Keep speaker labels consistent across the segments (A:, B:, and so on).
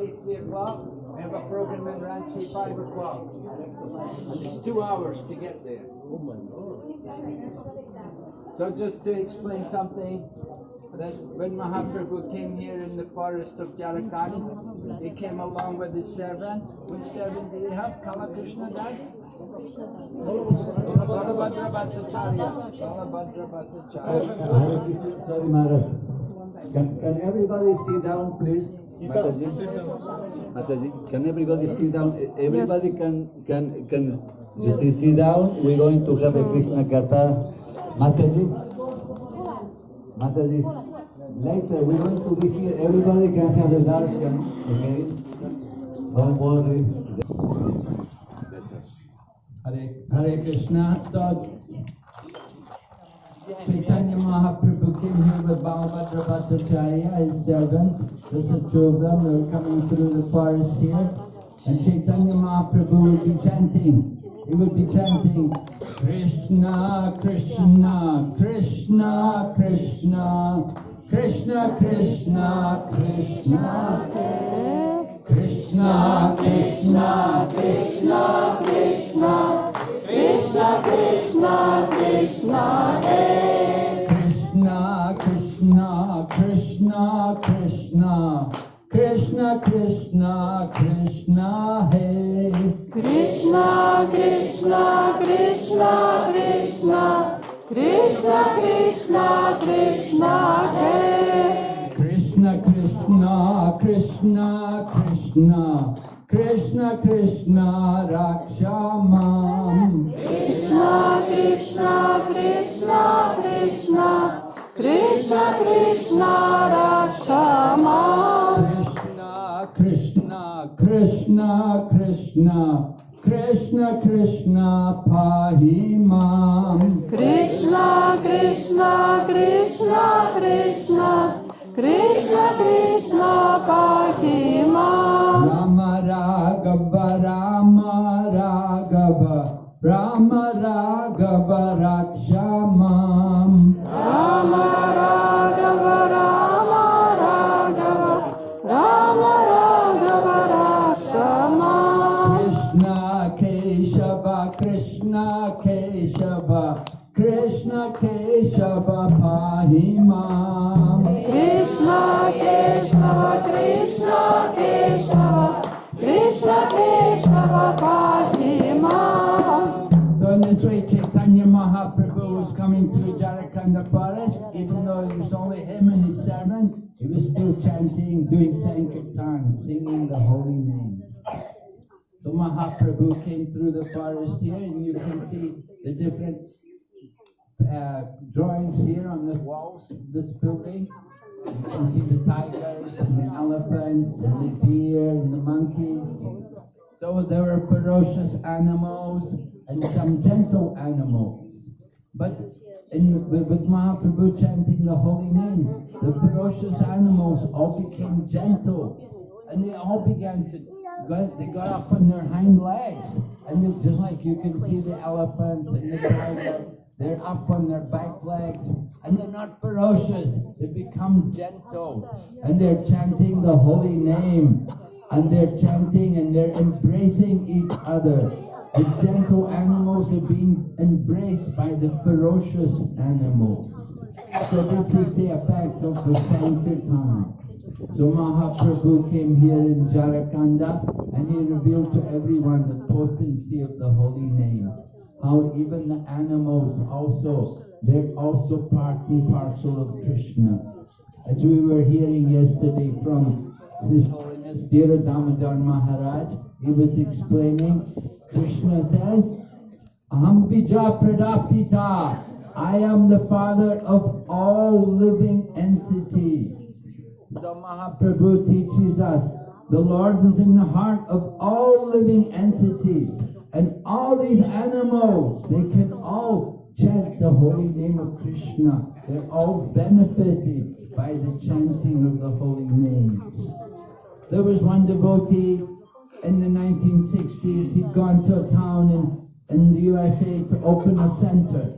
A: Friday, 3 o'clock. We have a program in Ranchi, 5 o'clock. And it's two hours to get there. Oh my God. So just to explain something, that when Mahaprabhu came here in the forest of Jharkhand, he came along with his servant. Which servant did he have? Kalakrishna Das? Balabhadra Bhattacharya. Balabhadra Bhattacharya.
B: Can, can everybody sit down, please? Mataji? Mataji, can everybody sit down? Everybody can can can just sit down. We're going to have a Krishna Katha. Mataji? Mataji, later we're going to be here. Everybody can have a darshan, okay? Don't worry.
A: Hare, Hare Krishna. So, Chaitanya Mahaprabhu came here with Balabhadra Bhattacharya, his servant. There's the two of them. They were coming through the forest here. And Chaitanya Mahaprabhu would be chanting. He would be chanting, Krishna, Krishna, Krishna, Krishna, Krishna, Krishna, Krishna, Krishna, Krishna, Krishna, Krishna, Krishna, Krishna, Krishna, Krishna. Krishna, Krishna, Krishna, Krishna, Krishna, Krishna, Krishna, Hey.
C: Krishna, Krishna, Krishna, Krishna, Krishna, Krishna, Krishna, Hey.
A: Krishna, Krishna, Krishna, Krishna, Krishna, Krishna, Rakshamam.
C: Krishna, Krishna, Krishna, Krishna, Krishna, Krishna, Rakshama.
A: Krishna, Krishna, Krishna, Krishna, Krishna, Krishna, Pahimam.
C: Krishna, Krishna, Krishna, Krishna, Krishna, Krishna, Pahima.
A: Raghava Rama Raghava Rama Raghava Raksha ಮಾಂ
C: ರಾಮ ರಾಘವ ರಾಮ ರಾಘವ ರಾಮ ರಾಘವ ರಕ್ಷ
A: ಮಾಂ ಕೃಷ್ಣ ಕೇಶವ ಕೃಷ್ಣ ಕೇಶವ ಕೃಷ್ಣ ಕೇಶವ
C: ಪಾಹಿ ಮಾಂ Krishna Keshava Krishna Keshava Krishna, Keshava, Pahima.
A: So in this way Chaitanya Mahaprabhu was coming through Jharkhand forest, even though it was only him and his servant, he was still chanting, doing Sankirtan, singing the holy name. So Mahaprabhu came through the forest here and you can see the different uh, drawings here on the walls of this building. You can see the tigers and the elephants and the deer and the monkeys. So there were ferocious animals and some gentle animals. But in, with, Mahaprabhu chanting the holy name, the ferocious animals all became gentle and they all began to go, they got up on their hind legs and just like you can see the elephants and the tiger, they're up on their back legs and they're not ferocious, they become gentle and they're chanting the holy name and they're chanting and they're embracing each other. The gentle animals are being embraced by the ferocious animals. So this is the effect of the Sankirtan. So Mahaprabhu came here in Jharkhanda and he revealed to everyone the potency of the holy name. How even the animals also, they're also part and parcel of Krishna. As we were hearing yesterday from His Holiness Dhira Damodar Maharaj, he was explaining, Krishna says, Aham bija pradah pita. I am the father of all living entities. So Mahaprabhu teaches us, the Lord is in the heart of all living entities. And all these animals, they can all chant the holy name of Krishna. They're all benefited by the chanting of the holy names. There was one devotee in the 1960s, he'd gone to a town in, in the USA to open a center.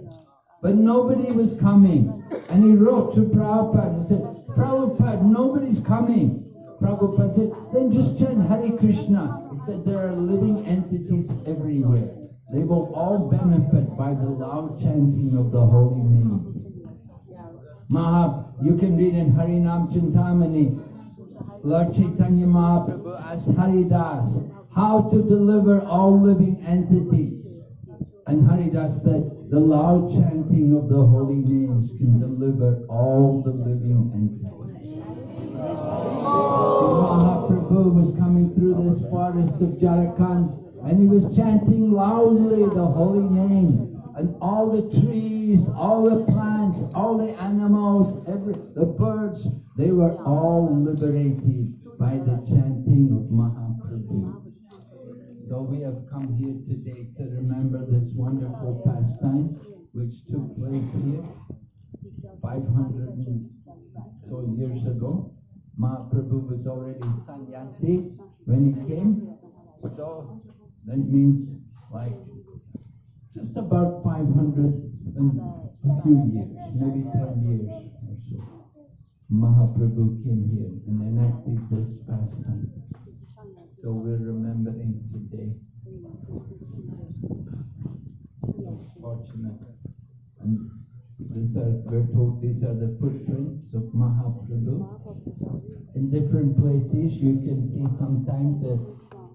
A: But nobody was coming. And he wrote to Prabhupada and said, Prabhupada, nobody's coming. Prabhupada said, then just chant Hare Krishna. He said there are living entities everywhere. They will all benefit by the loud chanting of the holy name. Maha, you can read in Harinam Chintamani, Lord Chaitanya Mahaprabhu asked Haridas how to deliver all living entities. And Haridas said, the loud chanting of the holy names can deliver all the living entities. Mahaprabhu was coming through this forest of Jharkhand and he was chanting loudly the holy name. And all the trees, all the plants, all the animals, every the birds, they were all liberated by the chanting of Mahaprabhu. So we have come here today to remember this wonderful pastime which took place here 500 so years ago. Mahaprabhu was already sannyasi when he came. So that means like just about 500 and a few years, maybe 10 years or so. Mahaprabhu came here and enacted this pastime. So we're remembering today. Fortunate. And these are, we're told these are the footprints of Mahaprabhu. In different places, you can see sometimes the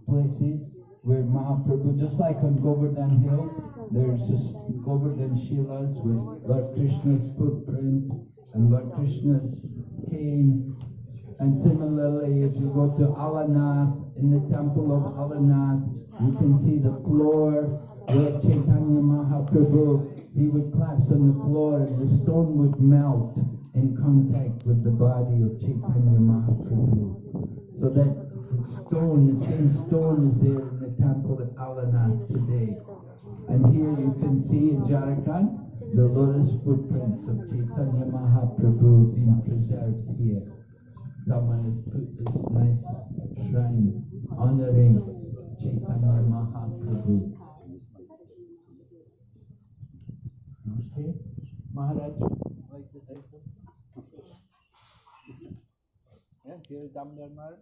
A: places where Mahaprabhu, just like on Govardhan Hill, there's just Govardhan Shilas with Lord Krishna's footprint and Lord Krishna's cane. And similarly, if you go to Alanath, in the temple of Alanath, you can see the floor where Chaitanya Mahaprabhu, he would collapse on the floor and the stone would melt in contact with the body of Chaitanya Mahaprabhu. So that stone, the same stone is there in the temple at Alanath today. And here you can see in Jharkhand, the lotus footprints of Chaitanya Mahaprabhu being preserved here. Someone has put this nice shrine honoring Chaitanya Mahaprabhu. Okay, Maharaj, like to say something? Yeah, here is Damodar Maharaj.